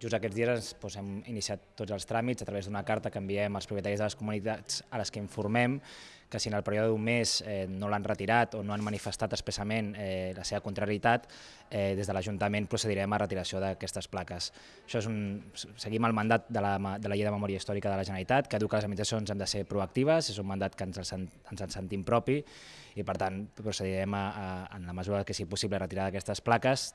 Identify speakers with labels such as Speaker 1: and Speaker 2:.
Speaker 1: Just aquests dies doncs, hem iniciat tots els tràmits a través d'una carta que enviem als propietaris de les comunitats a les que informem que si en el període d'un mes eh, no l'han retirat o no han manifestat expressament eh, la seva contrarietat, eh, des de l'Ajuntament procedirem a retiració d'aquestes plaques. Això és un... Seguim el mandat de la, de la Llei de Memòria Històrica de la Generalitat, que diu que les administracions hem de ser proactives, és un mandat que ens el, ens en sentim propi i, per tant, procedirem a, a, en la mesura que sigui possible retirar aquestes plaques,